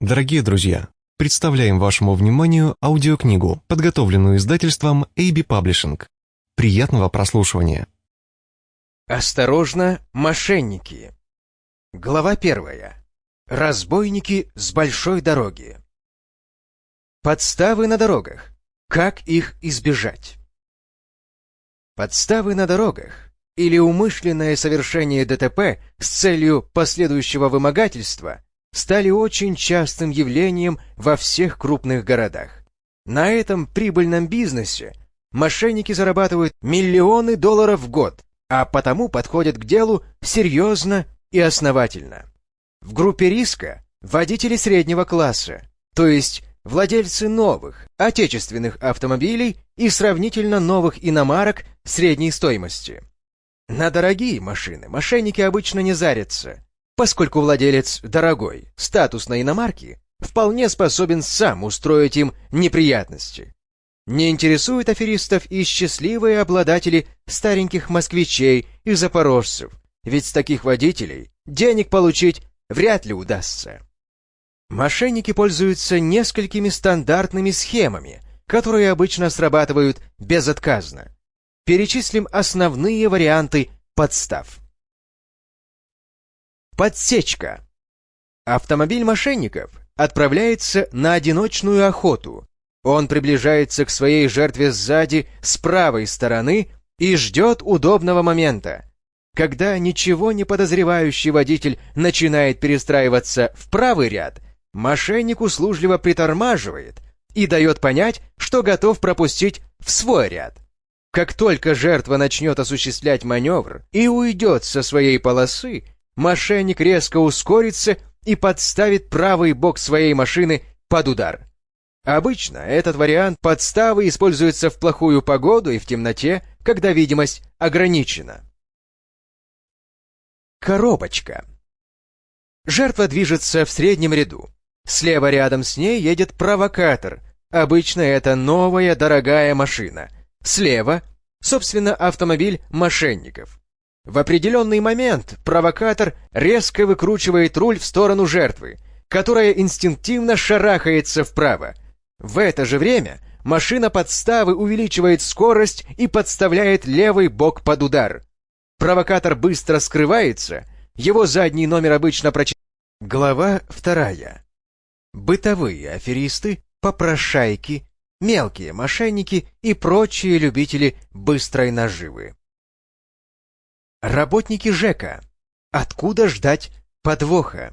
Дорогие друзья, представляем вашему вниманию аудиокнигу, подготовленную издательством AB Publishing. Приятного прослушивания. Осторожно, мошенники. Глава первая. Разбойники с большой дороги. Подставы на дорогах. Как их избежать? Подставы на дорогах или умышленное совершение ДТП с целью последующего вымогательства стали очень частым явлением во всех крупных городах. На этом прибыльном бизнесе мошенники зарабатывают миллионы долларов в год, а потому подходят к делу серьезно и основательно. В группе риска водители среднего класса, то есть владельцы новых, отечественных автомобилей и сравнительно новых иномарок средней стоимости. На дорогие машины мошенники обычно не зарятся, поскольку владелец дорогой, статусной иномарки вполне способен сам устроить им неприятности. Не интересуют аферистов и счастливые обладатели стареньких москвичей и запорожцев, ведь с таких водителей денег получить вряд ли удастся. Мошенники пользуются несколькими стандартными схемами, которые обычно срабатывают безотказно. Перечислим основные варианты подстав. Подсечка. Автомобиль мошенников отправляется на одиночную охоту. Он приближается к своей жертве сзади, с правой стороны и ждет удобного момента. Когда ничего не подозревающий водитель начинает перестраиваться в правый ряд, мошенник услужливо притормаживает и дает понять, что готов пропустить в свой ряд. Как только жертва начнет осуществлять маневр и уйдет со своей полосы, мошенник резко ускорится и подставит правый бок своей машины под удар. Обычно этот вариант подставы используется в плохую погоду и в темноте, когда видимость ограничена. Коробочка. Жертва движется в среднем ряду. Слева рядом с ней едет провокатор. Обычно это новая дорогая машина. Слева, собственно, автомобиль мошенников. В определенный момент провокатор резко выкручивает руль в сторону жертвы, которая инстинктивно шарахается вправо. В это же время машина подставы увеличивает скорость и подставляет левый бок под удар. Провокатор быстро скрывается, его задний номер обычно прочитает. Глава вторая. Бытовые аферисты, попрошайки, мелкие мошенники и прочие любители быстрой наживы. Работники ЖЭКа. Откуда ждать подвоха?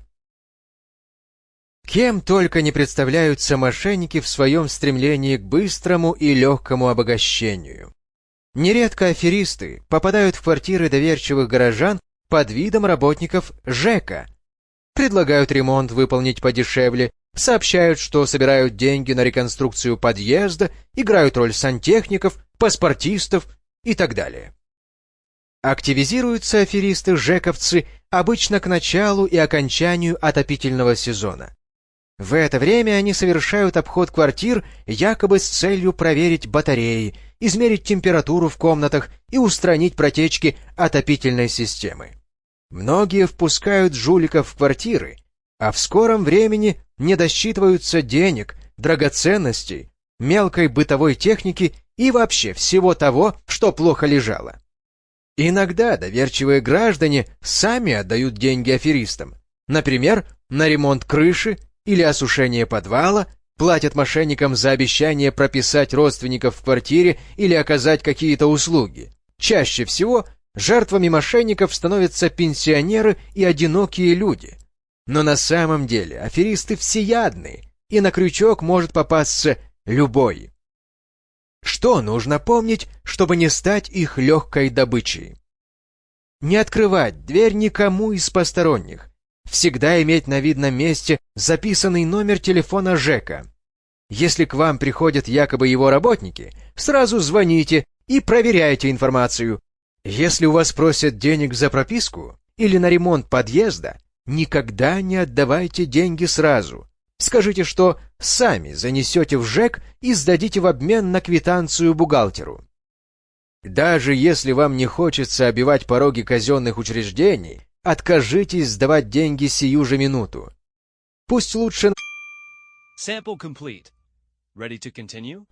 Кем только не представляются мошенники в своем стремлении к быстрому и легкому обогащению. Нередко аферисты попадают в квартиры доверчивых горожан под видом работников ЖЭКа. Предлагают ремонт выполнить подешевле, сообщают, что собирают деньги на реконструкцию подъезда, играют роль сантехников, паспортистов и так далее. Активизируются аферисты-жековцы обычно к началу и окончанию отопительного сезона. В это время они совершают обход квартир якобы с целью проверить батареи, измерить температуру в комнатах и устранить протечки отопительной системы. Многие впускают жуликов в квартиры, а в скором времени не досчитываются денег, драгоценностей, мелкой бытовой техники и вообще всего того, что плохо лежало. Иногда доверчивые граждане сами отдают деньги аферистам, например, на ремонт крыши или осушение подвала, платят мошенникам за обещание прописать родственников в квартире или оказать какие-то услуги. Чаще всего жертвами мошенников становятся пенсионеры и одинокие люди. Но на самом деле аферисты всеядны, и на крючок может попасться любой. Что нужно помнить, чтобы не стать их легкой добычей? Не открывать дверь никому из посторонних. Всегда иметь на видном месте записанный номер телефона Жека. Если к вам приходят якобы его работники, сразу звоните и проверяйте информацию. Если у вас просят денег за прописку или на ремонт подъезда, никогда не отдавайте деньги сразу. Скажите, что сами занесете в ЖЭК и сдадите в обмен на квитанцию бухгалтеру. Даже если вам не хочется обивать пороги казенных учреждений, откажитесь сдавать деньги сию же минуту. Пусть лучше Sample complete. Ready to continue?